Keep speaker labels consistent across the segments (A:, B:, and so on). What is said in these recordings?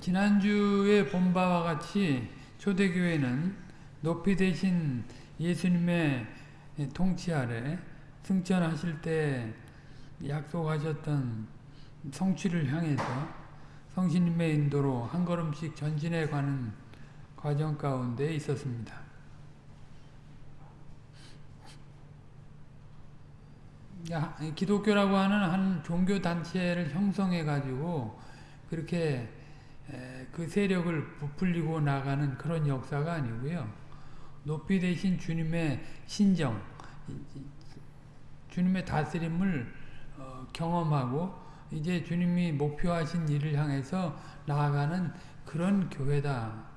A: 지난주에 본 바와 같이 초대교회는 높이 되신 예수님의 통치 아래 승천하실 때 약속하셨던 성취를 향해서 성신님의 인도로 한 걸음씩 전진해 가는 과정 가운데 있었습니다. 기독교라고 하는 한 종교 단체를 형성해 가지고 그렇게 그 세력을 부풀리고 나가는 그런 역사가 아니고요. 높이 되신 주님의 신정, 주님의 다스림을 어, 경험하고 이제 주님이 목표하신 일을 향해서 나아가는 그런 교회다.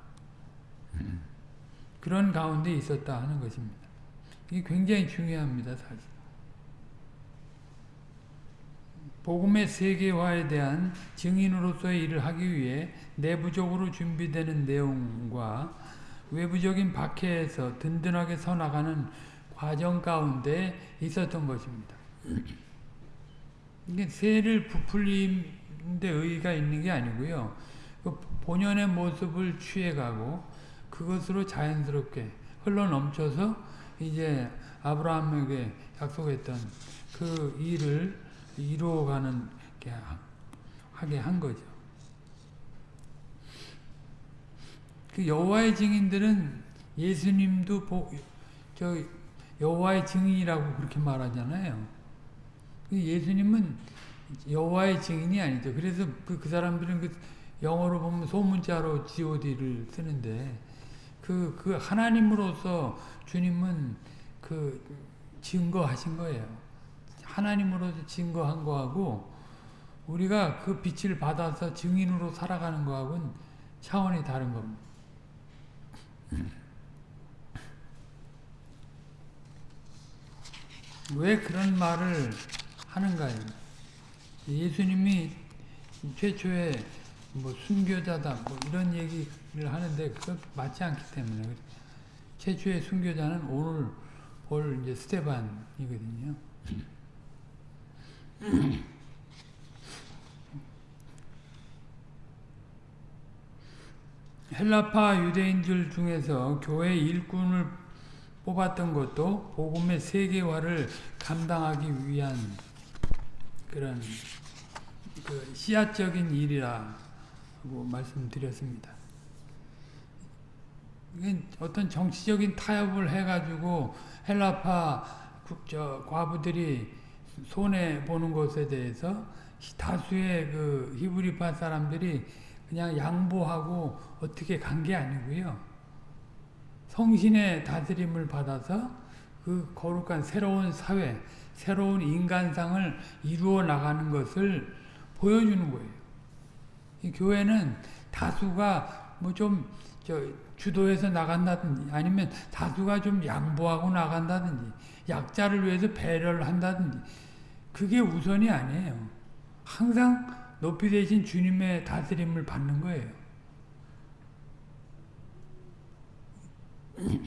A: 그런 가운데 있었다 하는 것입니다. 이게 굉장히 중요합니다. 사실. 복음의 세계화에 대한 증인으로서의 일을 하기 위해 내부적으로 준비되는 내용과 외부적인 박해에서 든든하게 서나가는 과정 가운데 있었던 것입니다. 이게 새를 부풀리는데 의의가 있는 게 아니고요. 그 본연의 모습을 취해가고 그것으로 자연스럽게 흘러넘쳐서 이제 아브라함에게 약속했던 그 일을 이루어가는 게 하게 한 거죠. 그 여호와의 증인들은 예수님도 보, 저 여호와의 증인이라고 그렇게 말하잖아요. 그 예수님은 여호와의 증인이 아니죠. 그래서 그, 그 사람들은 그 영어로 보면 소문자로 God를 쓰는데 그, 그 하나님으로서 주님은 그 증거하신 거예요. 하나님으로서 증거한 거하고 우리가 그 빛을 받아서 증인으로 살아가는 거하고는 차원이 다른 겁니다. 왜 그런 말을 하는가요? 예수님이 최초에 뭐 순교자다 뭐 이런 얘기를 하는데 그것 맞지 않기 때문에 최초의 순교자는 오늘 볼 이제 스테반이거든요. 헬라파 유대인들 중에서 교회 일꾼을 뽑았던 것도 복음의 세계화를 감당하기 위한 그런 그 씨앗적인 일이라고 말씀드렸습니다. 어떤 정치적인 타협을 해가지고 헬라파 저 과부들이 손해 보는 것에 대해서 다수의 그 히브리파 사람들이 그냥 양보하고 어떻게 간 게 아니고요. 성신의 다스림을 받아서 그 거룩한 새로운 사회, 새로운 인간상을 이루어 나가는 것을 보여주는 거예요. 이 교회는 다수가 뭐좀 주도해서 나간다든지 아니면 다수가 좀 양보하고 나간다든지 약자를 위해서 배려를 한다든지 그게 우선이 아니에요. 항상 높이 되신 주님의 다스림을 받는 거예요.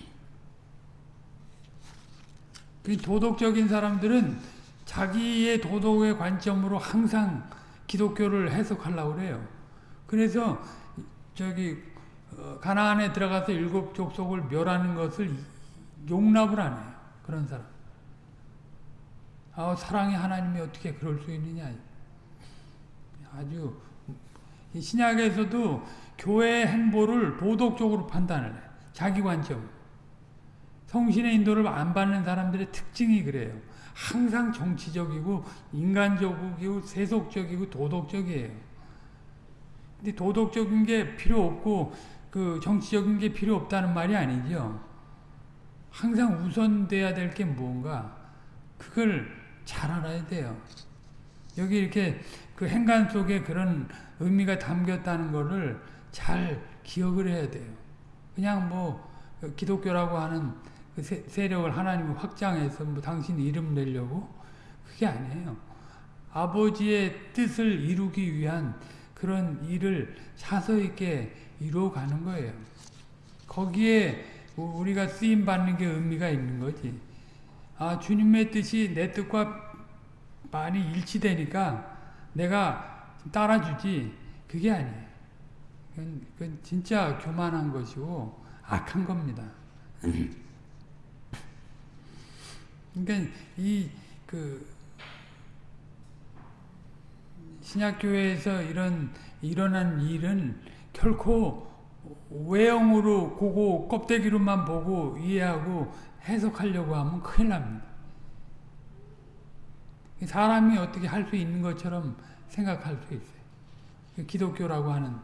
A: 그 도덕적인 사람들은 자기의 도덕의 관점으로 항상 기독교를 해석하려고 그래요. 그래서 저기 어, 가나안에 들어가서 일곱 족속을 멸하는 것을 용납을 안 해요. 그런 사람. 아, 사랑의 하나님이 어떻게 그럴 수 있느냐. 아주 신약에서도 교회의 행보를 도덕적으로 판단을 해. 자기 관점. 성신의 인도를 안 받는 사람들의 특징이 그래요. 항상 정치적이고 인간적이고 세속적이고 도덕적이에요. 근데 도덕적인 게 필요 없고 그 정치적인 게 필요 없다는 말이 아니죠. 항상 우선돼야 될 게 뭔가 그걸 잘 알아야 돼요. 여기 이렇게 그 행간 속에 그런 의미가 담겼다는 것을 잘 기억을 해야 돼요. 그냥 뭐 기독교라고 하는 그 세력을 하나님이 확장해서 뭐 당신 이름 내려고 그게 아니에요. 아버지의 뜻을 이루기 위한 그런 일을 차서 있게 이루어가는 거예요. 거기에 우리가 쓰임 받는 게 의미가 있는 거지. 아 주님의 뜻이 내 뜻과 많이 일치되니까 내가 따라주지 그게 아니에요. 그건, 그건 진짜 교만한 것이고 악한 겁니다. 그러니까 이 그 신약교회에서 이런 일어난 일은 결코 외형으로 고고 껍데기로만 보고 이해하고 해석하려고 하면 큰일 납니다. 사람이 어떻게 할 수 있는 것처럼 생각할 수 있어요. 기독교라고 하는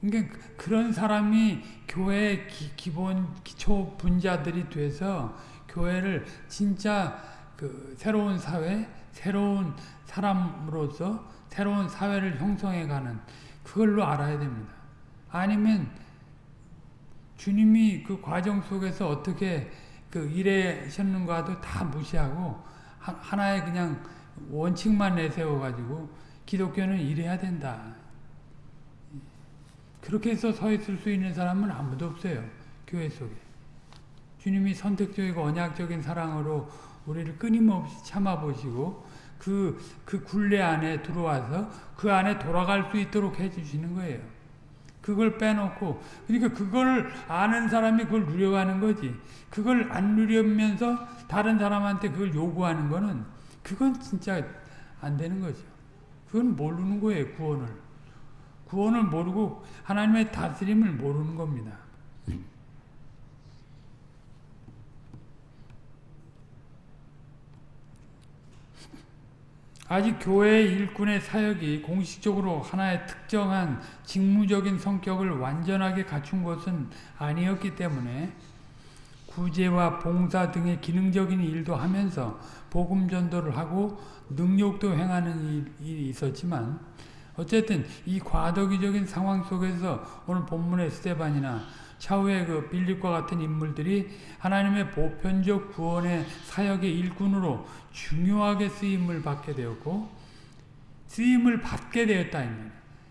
A: 그러니까 그런 사람이 교회 기, 본 기초 분자들이 돼서 교회를 진짜 그 새로운 사회, 새로운 사람으로서 새로운 사회를 형성해가는 그걸로 알아야 됩니다. 아니면 주님이 그 과정 속에서 어떻게 그 일하셨는가도 다 무시하고 하나의 그냥 원칙만 내세워가지고 기독교는 이래야 된다. 그렇게 해서 서 있을 수 있는 사람은 아무도 없어요. 교회 속에. 주님이 선택적이고 언약적인 사랑으로 우리를 끊임없이 참아보시고 그, 그 굴레 안에 들어와서 그 안에 돌아갈 수 있도록 해주시는 거예요. 그걸 빼놓고 그러니까 그걸 아는 사람이 그걸 누려가는 거지. 그걸 안 누려면서 다른 사람한테 그걸 요구하는 거는 그건 진짜 안 되는 거죠. 그건 모르는 거예요, 구원을. 구원을 모르고 하나님의 다스림을 모르는 겁니다. 아직 교회의 일꾼의 사역이 공식적으로 하나의 특정한 직무적인 성격을 완전하게 갖춘 것은 아니었기 때문에 구제와 봉사 등의 기능적인 일도 하면서 복음 전도를 하고 능력도 행하는 일이 있었지만 어쨌든 이 과도기적인 상황 속에서 오늘 본문의 스테반이나 차후의 그 빌립과 같은 인물들이 하나님의 보편적 구원의 사역의 일꾼으로 중요하게 쓰임을 받게 되었고 쓰임을 받게 되었다.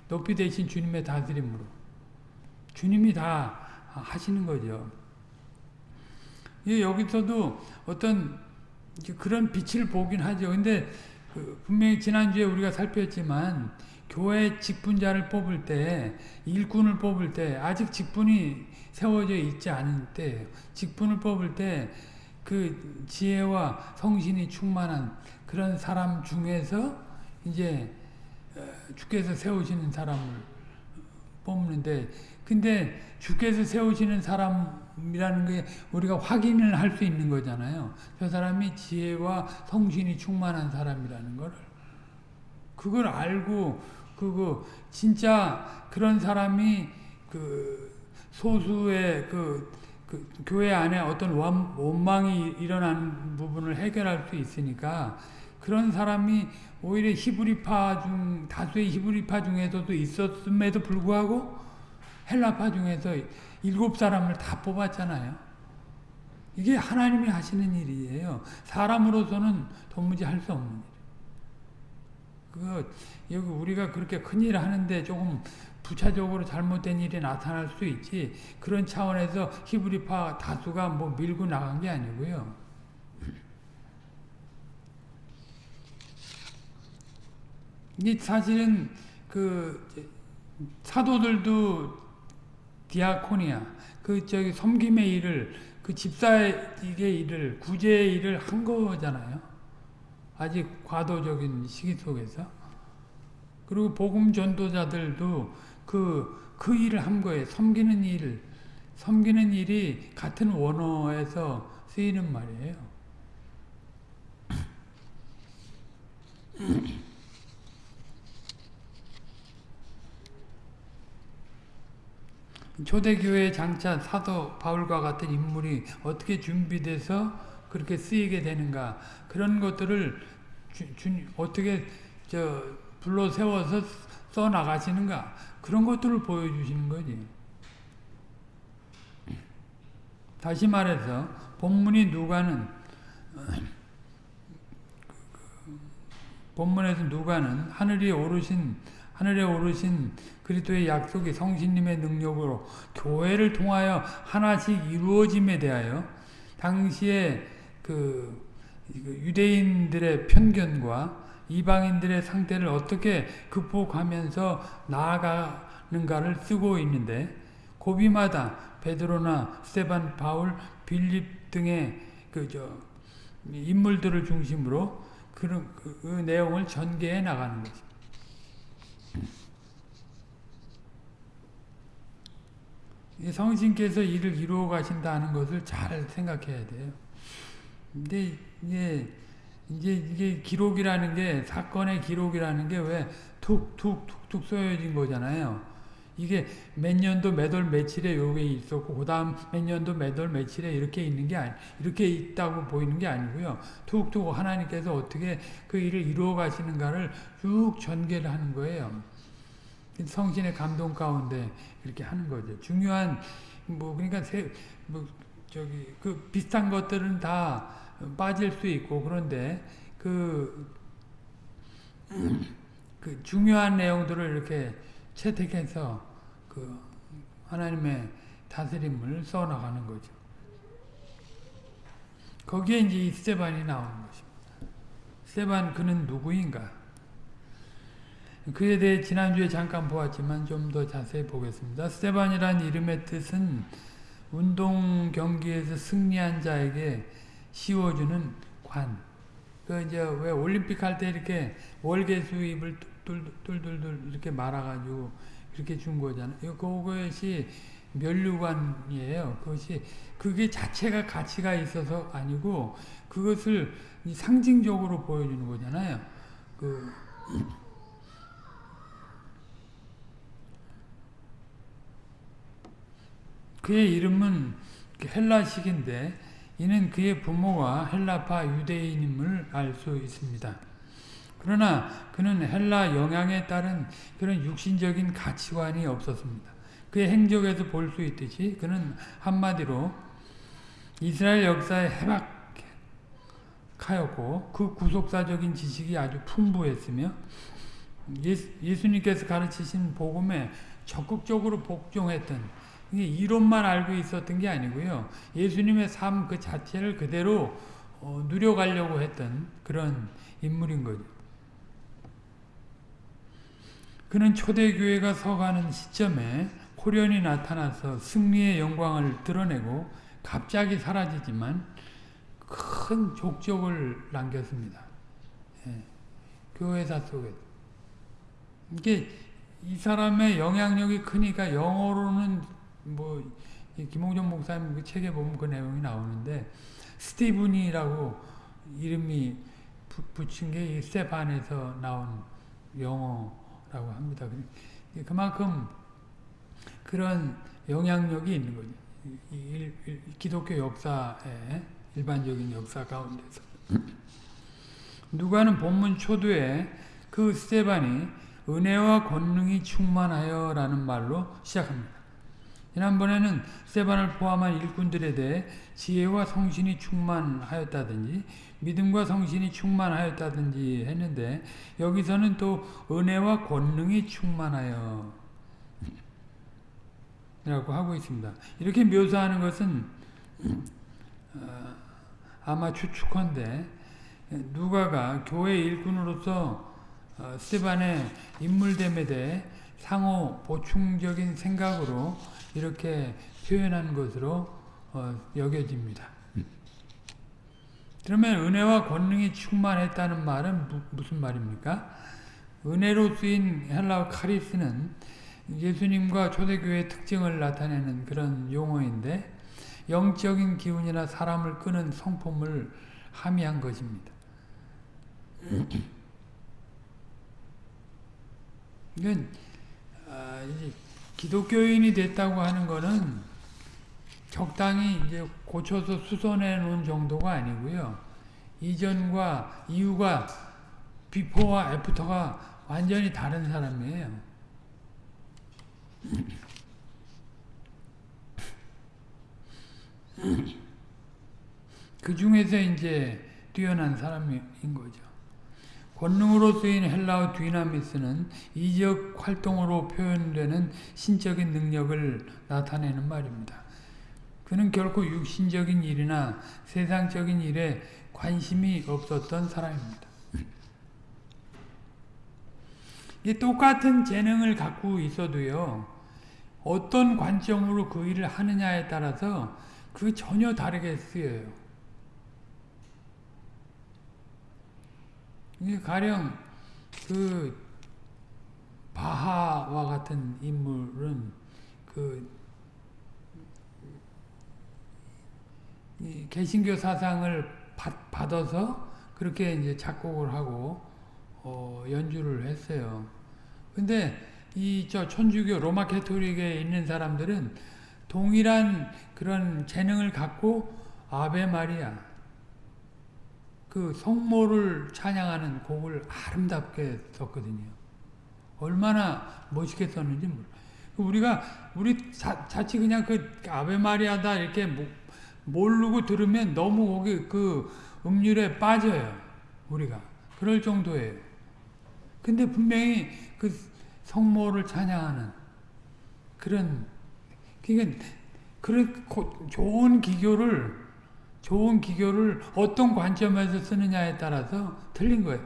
A: 높이 되신 주님의 다스림으로. 주님이 다 하시는 거죠. 여기서도 어떤 그런 빛을 보긴 하죠. 근데 그 분명히 지난주에 우리가 살폈지만 교회 직분자를 뽑을 때 일꾼을 뽑을 때 아직 직분이 세워져 있지 않은 때 직분을 뽑을 때 그 지혜와 성신이 충만한 그런 사람 중에서 이제 어, 주께서 세우시는 사람을 뽑는데 근데 주께서 세우시는 사람이라는 게 우리가 확인을 할 수 있는 거잖아요. 저 사람이 지혜와 성신이 충만한 사람이라는 걸 그걸 알고 그거 진짜 그런 사람이 그 소수의 그, 그 교회 안에 어떤 원, 원망이 일어나는 부분을 해결할 수 있으니까 그런 사람이 오히려 히브리파 중 다수의 히브리파 중에서도 있었음에도 불구하고 헬라파 중에서 일곱 사람을 다 뽑았잖아요. 이게 하나님이 하시는 일이에요. 사람으로서는 도무지 할 수 없는 일. 그 여기 우리가 그렇게 큰일 하는데 조금 부차적으로 잘못된 일이 나타날 수 있지 그런 차원에서 히브리파 다수가 뭐 밀고 나간 게 아니고요. 이 사실은 그 사도들도 디아코니아 그 저기 섬김의 일을 그 집사의 일을 구제의 일을 한 거잖아요. 아직 과도적인 시기 속에서 그리고 복음 전도자들도 그, 그 일을 한 거예요. 섬기는 일, 섬기는 일이 같은 원어에서 쓰이는 말이에요. 초대교회 장차 사도 바울과 같은 인물이 어떻게 준비돼서 그렇게 쓰이게 되는가 그런 것들을 주, 주, 어떻게 저 불러 세워서 써 나가시는가 그런 것들을 보여주시는 거지. 다시 말해서 본문이 누가는 본문에서 누가는 하늘이 오르신 하늘에 오르신 그리스도의 약속이 성신님의 능력으로 교회를 통하여 하나씩 이루어짐에 대하여 당시에 그 유대인들의 편견과 이방인들의 상태를 어떻게 극복하면서 나아가는가를 쓰고 있는데 고비마다 베드로나 스테반, 바울, 빌립 등의 그저 인물들을 중심으로 그런 그, 그 내용을 전개해 나가는 거죠. 성신께서 일을 이루어 가신다는 것을 잘 생각해야 돼요. 근데 이게 이제 이게 기록이라는 게 사건의 기록이라는 게 왜 툭 툭 툭 툭 쏘여진 거잖아요. 이게 몇 년도 몇 월 며칠에 요게 있었고 그 다음 몇 년도 몇 월 며칠에 이렇게 있는 게 아니 이렇게 있다고 보이는 게 아니고요. 툭툭 하나님께서 어떻게 그 일을 이루어 가시는가를 쭉 전개를 하는 거예요. 성신의 감동 가운데 이렇게 하는 거죠. 중요한 뭐 그러니까 세, 뭐 저기 그 비슷한 것들은 다 빠질 수 있고 그런데 그, 그 중요한 내용들을 이렇게 채택해서 그 하나님의 다스림을 써나가는 거죠. 거기에 이제 스테반이 나오는 것입니다. 스테반 그는 누구인가? 그에 대해 지난주에 잠깐 보았지만 좀 더 자세히 보겠습니다. 스테반이란 이름의 뜻은 운동 경기에서 승리한 자에게 씌워주는 관. 그 이제 왜 올림픽 할 때 이렇게 월계수 입을 뚫뚫뚫뚫 이렇게 말아가지고 이렇게 준 거잖아요. 그것이 면류관이에요. 그것이 그게 자체가 가치가 있어서 아니고 그것을 상징적으로 보여주는 거잖아요. 그 그의 이름은 헬라식인데 이는 그의 부모가 헬라파 유대인임을 알 수 있습니다. 그러나 그는 헬라 영향에 따른 그런 육신적인 가치관이 없었습니다. 그의 행적에서 볼 수 있듯이 그는 한마디로 이스라엘 역사에 해박하였고 그 구속사적인 지식이 아주 풍부했으며 예수, 님께서 가르치신 복음에 적극적으로 복종했던 이론만 알고 있었던 게 아니고요. 예수님의 삶 그 자체를 그대로 어, 누려가려고 했던 그런 인물인 거죠. 그는 초대교회가 서가는 시점에 호련이 나타나서 승리의 영광을 드러내고 갑자기 사라지지만 큰 족적을 남겼습니다. 예, 교회사 속에 이게 이 사람의 영향력이 크니까 영어로는 뭐 김홍전 목사님 그 책에 보면 그 내용이 나오는데 스티븐이라고 이름이 붙인 게 스테판에서 나온 영어라고 합니다. 그만큼 그런 영향력이 있는 거죠. 일, 일, 기독교 역사에 일반적인 역사 가운데서 누가는 본문 초두에 그 스테반이 은혜와 권능이 충만하여 라는 말로 시작합니다. 지난번에는 세반을 포함한 일꾼들에 대해 지혜와 성신이 충만하였다든지 믿음과 성신이 충만하였다든지 했는데 여기서는 또 은혜와 권능이 충만하여 라고 하고 있습니다. 이렇게 묘사하는 것은 어, 아마 추측컨대 누가가 교회 일꾼으로서 어, 스테반의 인물됨에 대해 상호 보충적인 생각으로 이렇게 표현한 것으로 어, 여겨집니다. 그러면 은혜와 권능이 충만했다는 말은 무, 무슨 말입니까? 은혜로 쓰인 헬라어 카리스는 예수님과 초대교회의 특징을 나타내는 그런 용어인데 영적인 기운이나 사람을 끄는 성품을 함의한 것입니다. 이건 아, 기독교인이 됐다고 하는 것은 적당히 이제 고쳐서 수선해 놓은 정도가 아니고요. 이전과 이후가 비포와 애프터가 완전히 다른 사람이에요. 그 중에서 이제 뛰어난 사람인 거죠. 권능으로 쓰인 헬라어 뒤나미스는 이적 활동으로 표현되는 신적인 능력을 나타내는 말입니다. 그는 결코 육신적인 일이나 세상적인 일에 관심이 없었던 사람입니다. 이 똑같은 재능을 갖고 있어도요. 어떤 관점으로 그 일을 하느냐에 따라서 그 전혀 다르게 쓰여요. 이게 가령 그 바하와 같은 인물은 그 개신교 사상을 받, 받아서 그렇게 이제 작곡을 하고 어, 연주를 했어요. 근데 이 저 천주교 로마 캐토릭에 있는 사람들은 동일한 그런 재능을 갖고 아베 마리아 그 성모를 찬양하는 곡을 아름답게 썼거든요. 얼마나 멋있게 썼는지 몰라. 우리가 우리 자, 자칫 그냥 그 아베 마리아다 이렇게 모르고 들으면 너무 거기 그 음률에 빠져요. 우리가 그럴 정도예요. 근데 분명히 그 성모를 찬양하는 그런 그러니까 그런 좋은 기교를 좋은 기교를 어떤 관점에서 쓰느냐에 따라서 틀린 거예요.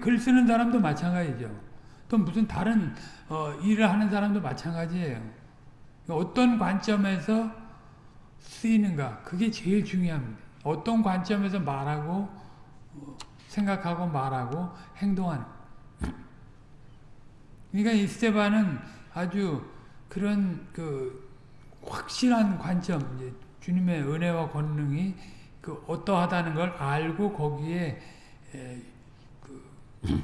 A: 글 쓰는 사람도 마찬가지죠. 또 무슨 다른 어, 일을 하는 사람도 마찬가지예요. 어떤 관점에서 쓰이는가 그게 제일 중요합니다. 어떤 관점에서 말하고 생각하고 말하고 행동하는 그러니까 이 스테반은 아주 그런 그 확실한 관점, 주님의 은혜와 권능이 그 어떠하다는 걸 알고 거기에 그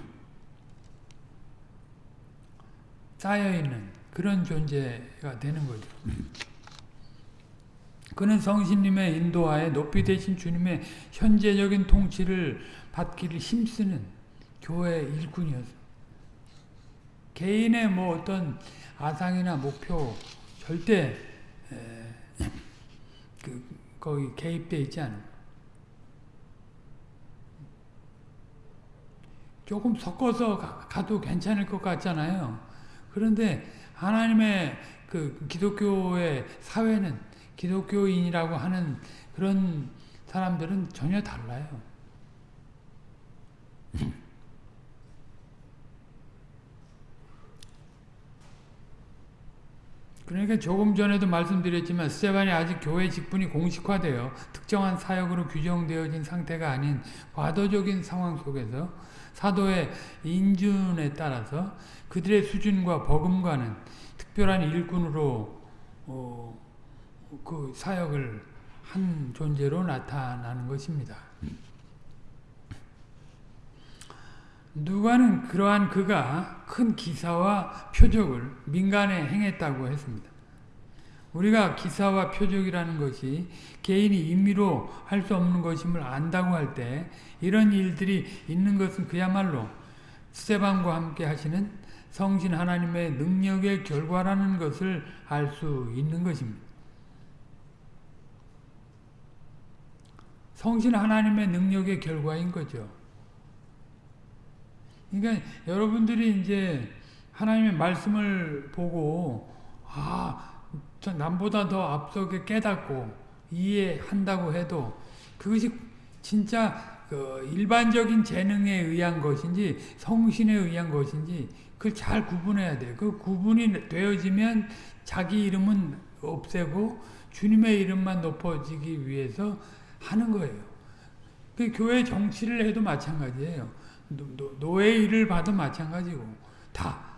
A: 쌓여 있는 그런 존재가 되는 거죠. 그는 성신님의 인도하에 높이 되신 주님의 현재적인 통치를 받기를 힘쓰는 교회 일꾼이었습니다. 개인의 뭐 어떤 아상이나 목표 절대 그 거기 개입돼 있지 않아. 조금 섞어서 가 도 괜찮을 것 같잖아요. 그런데 하나님의 그 기독교의 사회는 기독교인이라고 하는 그런 사람들은 전혀 달라요. 그러니까 조금 전에도 말씀드렸지만 스테반이 아직 교회 직분이 공식화되어 특정한 사역으로 규정되어진 상태가 아닌 과도적인 상황 속에서 사도의 인준에 따라서 그들의 수준과 버금가는 특별한 일꾼으로 어, 그 사역을 한 존재로 나타나는 것입니다. 누가는 그러한 그가 큰 기사와 표적을 민간에 행했다고 했습니다. 우리가 기사와 표적이라는 것이 개인이 임의로 할 수 없는 것임을 안다고 할 때 이런 일들이 있는 것은 그야말로 스테반과 함께 하시는 성신 하나님의 능력의 결과라는 것을 알 수 있는 것입니다. 성신 하나님의 능력의 결과인 거죠. 그러니까 여러분들이 이제 하나님의 말씀을 보고 아, 남보다 더 앞서게 깨닫고 이해한다고 해도 그것이 진짜 그 일반적인 재능에 의한 것인지 성신에 의한 것인지 그걸 잘 구분해야 돼요. 그 구분이 되어지면 자기 이름은 없애고 주님의 이름만 높아지기 위해서 하는 거예요. 그 교회 정치를 해도 마찬가지예요. 노, 예 일을 봐도 마찬가지고 다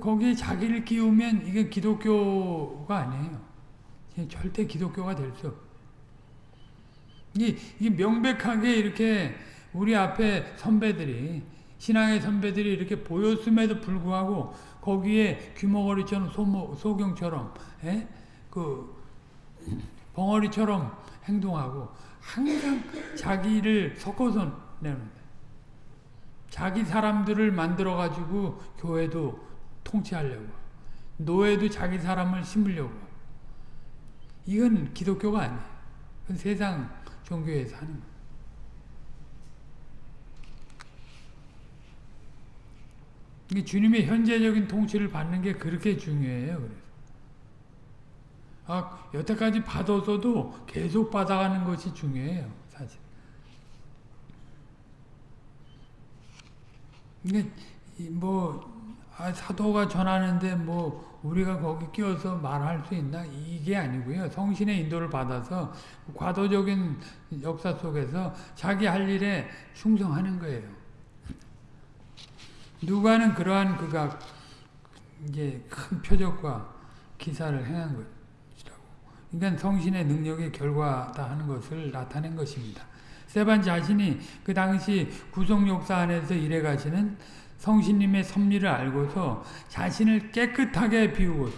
A: 거기에 자기를 끼우면 이게 기독교가 아니에요. 절대 기독교가 될 수 없어요. 이게, 이게 명백하게 이렇게 우리 앞에 선배들이 신앙의 선배들이 이렇게 보였음에도 불구하고 거기에 귀머거리처럼 소모, 소경처럼 에? 예? 그 벙어리처럼 행동하고 항상 자기를 섞어서 내는 자기 사람들을 만들어 가지고 교회도 통치하려고 노예도 자기 사람을 심으려고 이건 기독교가 아니에요. 그건 세상 종교에서 하는 거예요. 주님의 현재적인 통치를 받는 게 그렇게 중요해요. 그래서. 아, 여태까지 받아서도 계속 받아가는 것이 중요해요. 사실. 뭐 아, 사도가 전하는데 뭐 우리가 거기 끼어서 말할 수 있나 이게 아니고요. 성신의 인도를 받아서 과도적인 역사 속에서 자기 할 일에 충성하는 거예요. 누가는 그러한 그가 이제 큰 표적과 기사를 행한 것이라고. 그러니까 성신의 능력의 결과다 하는 것을 나타낸 것입니다. 세반 자신이 그 당시 구속 역사 안에서 일해 가시는 성신님의 섭리를 알고서 자신을 깨끗하게 비우고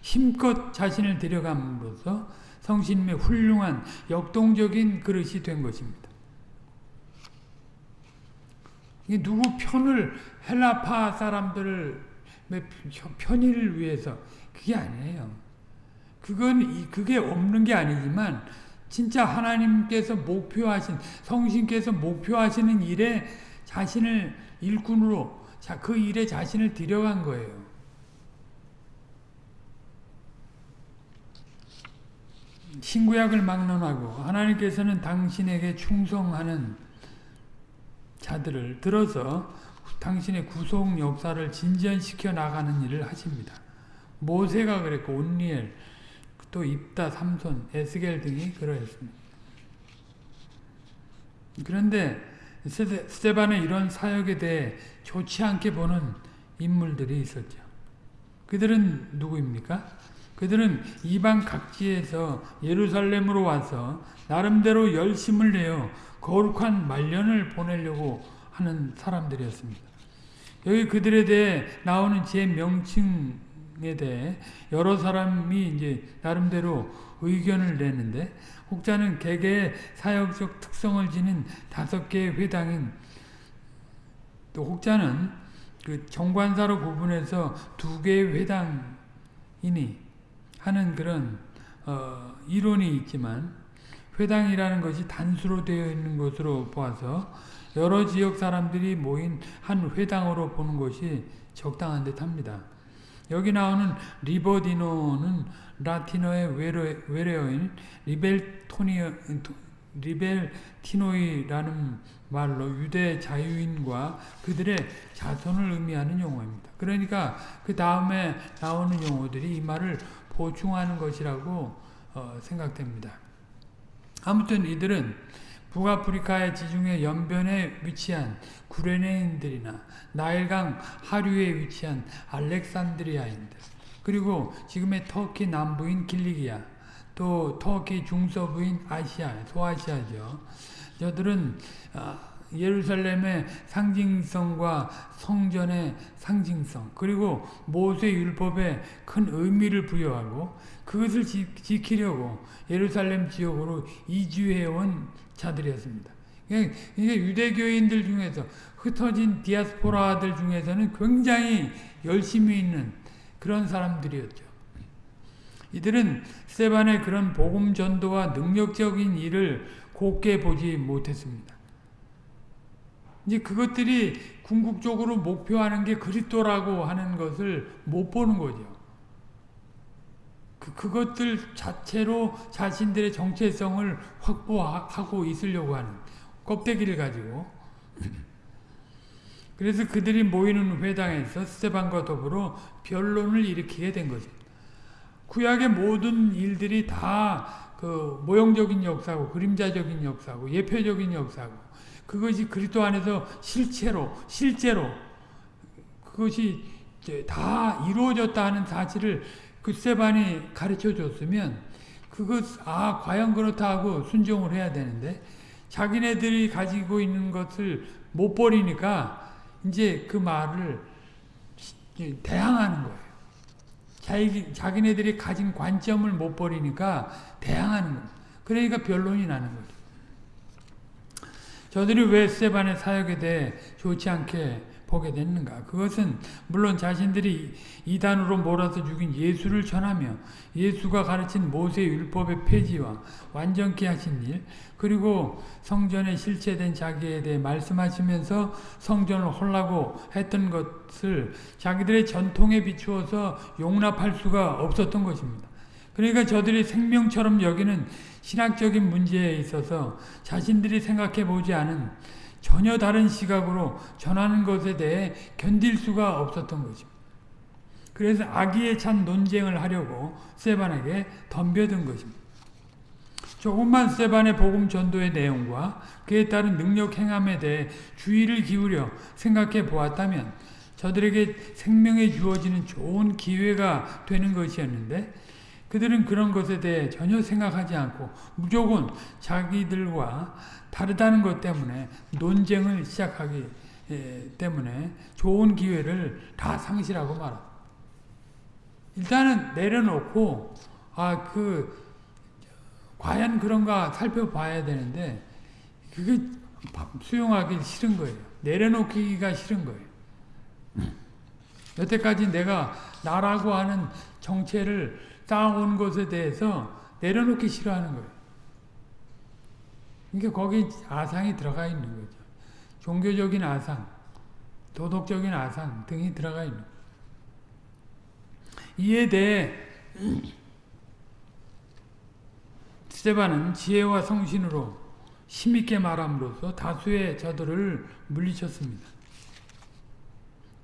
A: 힘껏 자신을 들여감으로써 성신님의 훌륭한 역동적인 그릇이 된 것입니다. 누구 편을 헬라파 사람들을 편의를 위해서 그게 아니에요. 그건 그게 없는 게 아니지만 진짜 하나님께서 목표하신 성신께서 목표하시는 일에 자신을 일꾼으로 그 일에 자신을 들여간 거예요. 신구약을 막론하고 하나님께서는 당신에게 충성하는 자들을 들어서 당신의 구속 역사를 진전시켜 나가는 일을 하십니다. 모세가 그랬고 온니엘, 또 입다, 삼손, 에스겔 등이 그러했습니다. 그런데 스테반의 이런 사역에 대해 좋지 않게 보는 인물들이 있었죠. 그들은 누구입니까? 그들은 이방 각지에서 예루살렘으로 와서 나름대로 열심을 내어 거룩한 말년을 보내려고 하는 사람들이었습니다. 여기 그들에 대해 나오는 제 명칭 에 대해 여러 사람이 이제 나름대로 의견을 내는데 혹자는 개개의 사역적 특성을 지닌 다섯 개의 회당인 또 혹자는 그 정관사로 구분해서 두 개의 회당이니 하는 그런 어, 이론이 있지만 회당이라는 것이 단수로 되어 있는 것으로 보아서 여러 지역 사람들이 모인 한 회당으로 보는 것이 적당한 듯 합니다. 여기 나오는 리버디노는 라틴어의 외래어인 리벨토니, 리벨티노이라는 말로 유대 자유인과 그들의 자손을 의미하는 용어입니다. 그러니까 그 다음에 나오는 용어들이 이 말을 보충하는 것이라고 어, 생각됩니다. 아무튼 이들은 북아프리카의 지중해 연변에 위치한 구레네인들이나 나일강 하류에 위치한 알렉산드리아인들 그리고 지금의 터키 남부인 길리기아 또 터키 중서부인 아시아 소아시아죠. 저들은 아, 예루살렘의 상징성과 성전의 상징성 그리고 모세 율법에 큰 의미를 부여하고 그것을 지 키려고 예루살렘 지역으로 이주해온 자들이었습니다. 그러니까 유대교인들 중에서 흩어진 디아스포라들 중에서는 굉장히 열심히 있는 그런 사람들이었죠. 이들은 스테반의 그런 복음 전도와 능력적인 일을 곱게 보지 못했습니다. 이제 그것들이 궁극적으로 목표하는 게 그리스도라고 하는 것을 못 보는 거죠. 그, 그것들 자체로 자신들의 정체성을 확보하고 있으려고 하는 껍데기를 가지고 그래서 그들이 모이는 회당에서 스테반과 더불어 변론을 일으키게 된 것입니다. 구약의 모든 일들이 다 그 모형적인 역사고 그림자적인 역사고 예표적인 역사고 그것이 그리스도 안에서 실체로 실제로 그것이 다 이루어졌다 하는 사실을 그 스테반이 가르쳐 줬으면 그것 아 과연 그렇다 하고 순종을 해야 되는데 자기네들이 가지고 있는 것을 못 버리니까 이제 그 말을 대항하는 거예요. 자기, 자기네들이 가진 관점을 못 버리니까 대항하는 거예요. 그러니까 변론이 나는 거죠. 저들이 왜 스테반의 사역에 대해 좋지 않게 보게 됐는가? 그것은 물론 자신들이 이단으로 몰아서 죽인 예수를 전하며 예수가 가르친 모세 율법의 폐지와 완전케 하신 일 그리고 성전에 실체된 자기에 대해 말씀하시면서 성전을 홀라고 했던 것을 자기들의 전통에 비추어서 용납할 수가 없었던 것입니다. 그러니까 저들이 생명처럼 여기는 신학적인 문제에 있어서 자신들이 생각해 보지 않은 전혀 다른 시각으로 전하는 것에 대해 견딜 수가 없었던 것입니다. 그래서 악의에 찬 논쟁을 하려고 세반에게 덤벼든 것입니다. 조금만 세반의 복음 전도의 내용과 그에 따른 능력 행함에 대해 주의를 기울여 생각해 보았다면 저들에게 생명에 주어지는 좋은 기회가 되는 것이었는데 그들은 그런 것에 대해 전혀 생각하지 않고 무조건 자기들과 다르다는 것 때문에 논쟁을 시작하기 때문에 좋은 기회를 다 상실하고 말아. 일단은 내려놓고 아 그 과연 그런가 살펴봐야 되는데 그게 수용하기 싫은 거예요. 내려놓기가 싫은 거예요. 여태까지 내가 나라고 하는 정체를 쌓아온 것에 대해서 내려놓기 싫어하는 거예요. 그러니까 거기 아상이 들어가 있는 거죠. 종교적인 아상, 도덕적인 아상 등이 들어가 있는 거예요. 이에 대해 스테반은 지혜와 성신으로 힘있게 말함으로써 다수의 저들을 물리쳤습니다.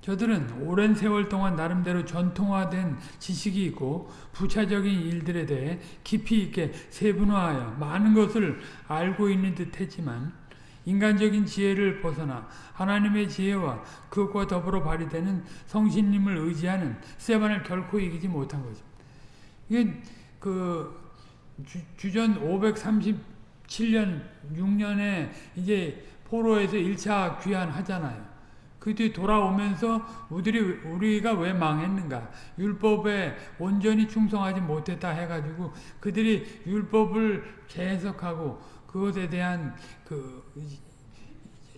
A: 저들은 오랜 세월 동안 나름대로 전통화된 지식이 있고 부차적인 일들에 대해 깊이 있게 세분화하여 많은 것을 알고 있는 듯 했지만 인간적인 지혜를 벗어나 하나님의 지혜와 그것과 더불어 발휘되는 성신님을 의지하는 세반을 결코 이기지 못한 거죠. 이게 그 주, 전 537년 6년에 이제 포로에서 1차 귀환하잖아요. 그 뒤 돌아오면서 우리들이 우리가 왜 망했는가? 율법에 온전히 충성하지 못했다 해가지고 그들이 율법을 재해석하고 그것에 대한 그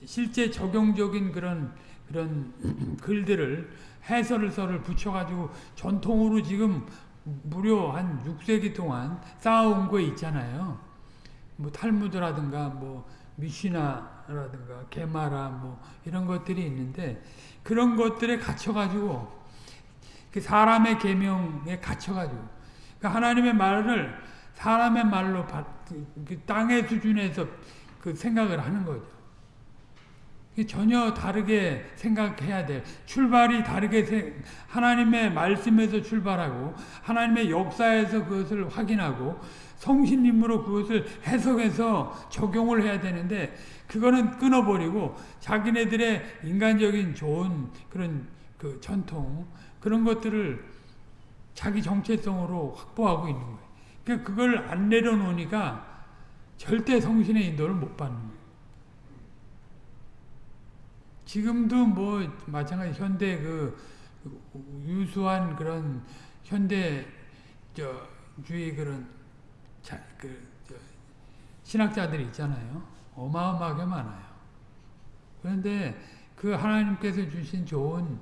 A: 실제 적용적인 그런 그런 글들을 해설서를 붙여가지고 전통으로 지금 무려 한 6세기 동안 쌓아온 거 있잖아요. 뭐 탈무드라든가 뭐 미시나 라든가 게마라 뭐 이런 것들이 있는데 그런 것들에 갇혀가지고 그 사람의 계명에 갇혀가지고 그 하나님의 말을 사람의 말로 그 땅의 수준에서 그 생각을 하는 거죠. 전혀 다르게 생각해야 돼. 출발이 다르게 하나님의 말씀에서 출발하고 하나님의 역사에서 그것을 확인하고 성신님으로 그것을 해석해서 적용을 해야 되는데 그거는 끊어버리고 자기네들의 인간적인 좋은 그런 그 전통 그런 것들을 자기 정체성으로 확보하고 있는 거예요. 그러니까 그걸 안 내려놓으니까 절대 성신의 인도를 못 받는. 지금도 뭐 마찬가지 현대 그 유수한 그런 현대 저 주의 그런 자, 그 신학자들이 있잖아요. 어마어마하게 많아요. 그런데 그 하나님께서 주신 좋은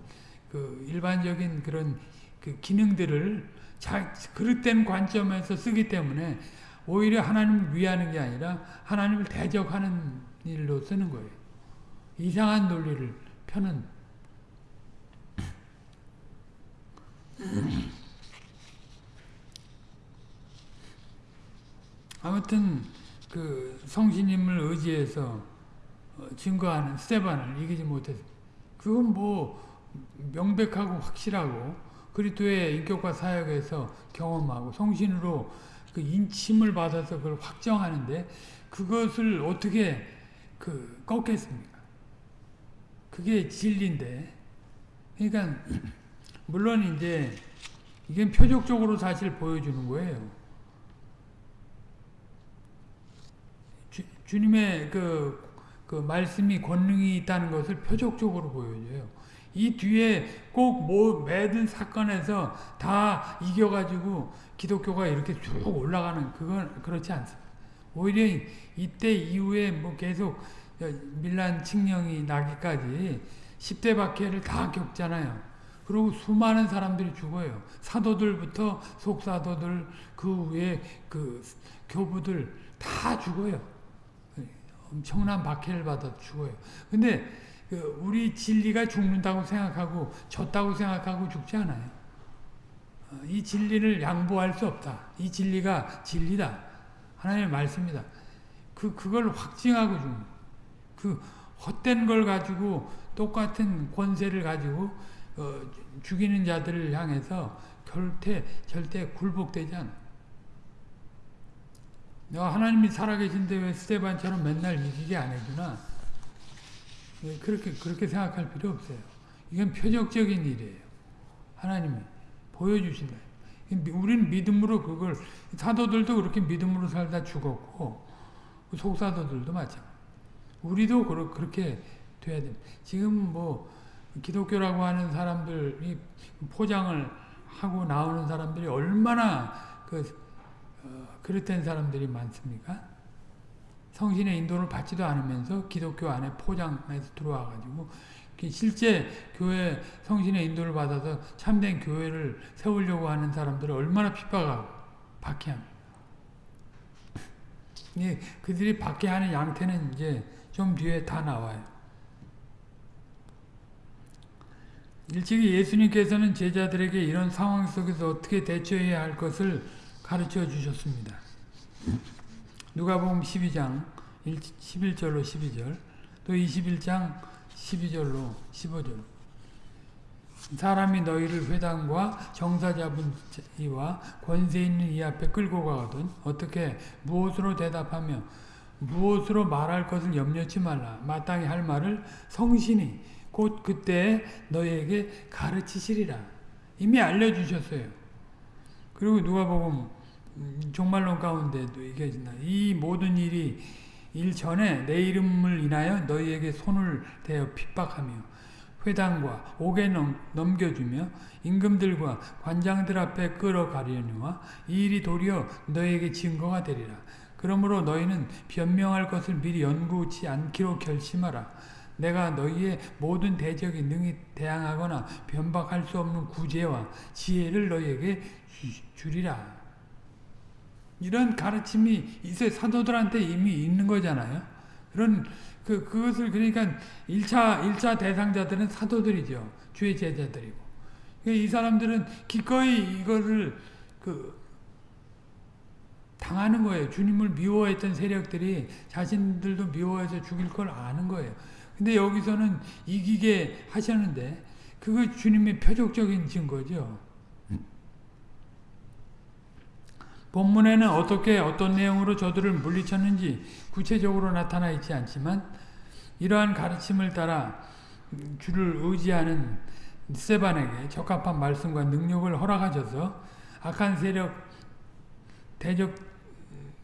A: 그 일반적인 그런 그 기능들을 자, 그릇된 관점에서 쓰기 때문에 오히려 하나님을 위하는 게 아니라 하나님을 대적하는 일로 쓰는 거예요. 이상한 논리를 펴는 아무튼 그 성신님을 의지해서 증거하는 스테반을 이기지 못했어. 그건 뭐 명백하고 확실하고 그리스도의 인격과 사역에서 경험하고 성신으로 그 인침을 받아서 그걸 확정하는데 그것을 어떻게 그 꺾겠습니까? 그게 진리인데. 그러니까 물론 이제 이게 표적적으로 사실 보여주는 거예요. 주, 주님의 그, 그 말씀이 권능이 있다는 것을 표적적으로 보여줘요. 이 뒤에 꼭 뭐 매든 사건에서 다 이겨가지고 기독교가 이렇게 쭉 올라가는 그건 그렇지 않습니다. 오히려 이때 이후에 뭐 계속 밀란 칙령이 나기까지 10대 박해를 다 겪잖아요. 그리고 수많은 사람들이 죽어요. 사도들부터 속사도들 그 위에 그 교부들 다 죽어요. 엄청난 박해를 받아 죽어요. 근데 그 우리 진리가 죽는다고 생각하고 졌다고 생각하고 죽지 않아요. 어, 이 진리를 양보할 수 없다. 이 진리가 진리다. 하나님의 말씀이다. 그, 그걸 확증하고 죽는 그 헛된 걸 가지고 똑같은 권세를 가지고 어, 죽이는 자들을 향해서 절대 절대 굴복되지 않아. 내가 하나님이 살아계신데 왜 스테반처럼 맨날 이기게 안 해주나? 네, 그렇게 그렇게 생각할 필요 없어요. 이건 표적적인 일이에요. 하나님이 보여주신다. 우리는 믿음으로 그걸 사도들도 그렇게 믿음으로 살다 죽었고 속사도들도 마찬가지. 우리도 그렇게 돼야 됩니다. 지금 뭐 기독교라고 하는 사람들이 포장을 하고 나오는 사람들이 얼마나 그 어, 그릇된 사람들이 많습니까? 성신의 인도를 받지도 않으면서 기독교 안에 포장해서 들어와가지고 실제 교회 성신의 인도를 받아서 참된 교회를 세우려고 하는 사람들을 얼마나 핍박하고 박해합니다. 그들이 박해하는 양태는 이제 좀 뒤에 다 나와요. 일찍이 예수님께서는 제자들에게 이런 상황 속에서 어떻게 대처해야 할 것을 가르쳐 주셨습니다. 누가복음 12장 11절로 12절 또 21장 12절로 15절. 사람이 너희를 회당과 정사 잡은 이와 권세 있는 이 앞에 끌고 가거든 어떻게 무엇으로 대답하며 무엇으로 말할 것을 염려치 말라. 마땅히 할 말을 성신이 곧 그때 너희에게 가르치시리라. 이미 알려주셨어요. 그리고 누가복음 음, 종말론 가운데도 얘기해진다 이 모든 일이 일 전에 내 이름을 인하여 너희에게 손을 대어 핍박하며 회당과 옥에 넘, 겨주며 임금들과 관장들 앞에 끌어가려니와 이 일이 도리어 너희에게 증거가 되리라. 그러므로 너희는 변명할 것을 미리 연구치 않기로 결심하라. 내가 너희의 모든 대적이 능히 대항하거나 변박할 수 없는 구제와 지혜를 너희에게 주리라. 이런 가르침이 이제 사도들한테 이미 있는 거잖아요. 그런 그 그것을 그러니까 1차 1차 대상자들은 사도들이죠. 주의 제자들이고. 그러니까 이 사람들은 기꺼이 이거를 그 당하는 거예요. 주님을 미워했던 세력들이 자신들도 미워해서 죽일 걸 아는 거예요. 근데 여기서는 이기게 하셨는데 그거 주님의 표적적인 증거죠. 본문에는 어떻게 어떤 내용으로 저들을 물리쳤는지 구체적으로 나타나 있지 않지만 이러한 가르침을 따라 주를 의지하는 세반에게 적합한 말씀과 능력을 허락하셔서 악한 세력 대적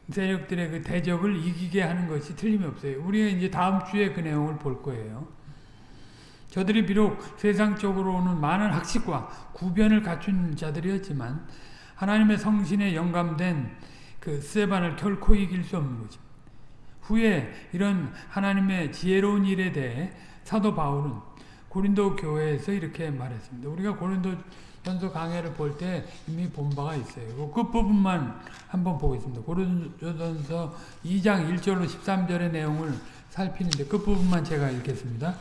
A: 세력들의 그 대적을 이기게 하는 것이 틀림없어요. 우리가 이제 다음 주에 그 내용을 볼 거예요. 저들이 비록 세상적으로는 많은 학식과 구변을 갖춘 자들이었지만 하나님의 성신에 영감된 그 세반을 결코 이길 수 없는 거죠. 후에 이런 하나님의 지혜로운 일에 대해 사도 바울은 고린도 교회에서 이렇게 말했습니다. 우리가 고린도 전서 강해를 볼 때 이미 본 바가 있어요. 그 끝부분만 한번 보겠습니다. 고린도전서 2장 1절로 13절의 내용을 살피는데 끝부분만 제가 읽겠습니다.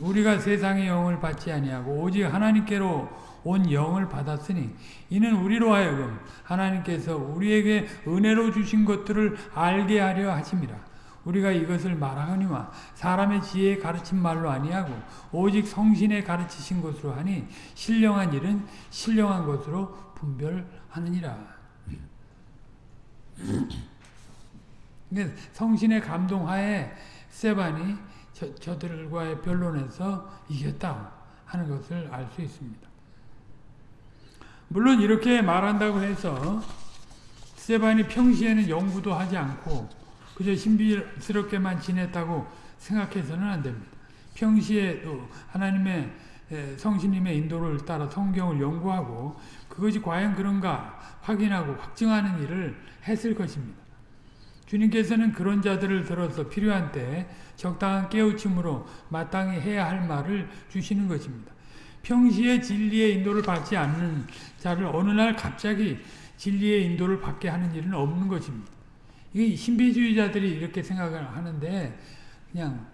A: 우리가 세상의 영을 받지 아니하고 오직 하나님께로 온 영을 받았으니 이는 우리로 하여금 하나님께서 우리에게 은혜로 주신 것들을 알게 하려 하심이라. 우리가 이것을 말하거니와 사람의 지혜에 가르친 말로 아니하고 오직 성신에 가르치신 것으로 하니 신령한 일은 신령한 것으로 분별하느니라. 성신의 감동하에 세반이 저, 저들과의 변론에서 이겼다 하는 것을 알 수 있습니다. 물론 이렇게 말한다고 해서 스테반이 평시에는 연구도 하지 않고 그저 신비스럽게만 지냈다고 생각해서는 안 됩니다. 평시에도 하나님의 성신님의 인도를 따라 성경을 연구하고 그것이 과연 그런가 확인하고 확증하는 일을 했을 것입니다. 주님께서는 그런 자들을 들어서 필요한 때 적당한 깨우침으로 마땅히 해야 할 말을 주시는 것입니다. 평시에 진리의 인도를 받지 않는 자를 어느 날 갑자기 진리의 인도를 받게 하는 일은 없는 것입니다. 이게 신비주의자들이 이렇게 생각을 하는데 그냥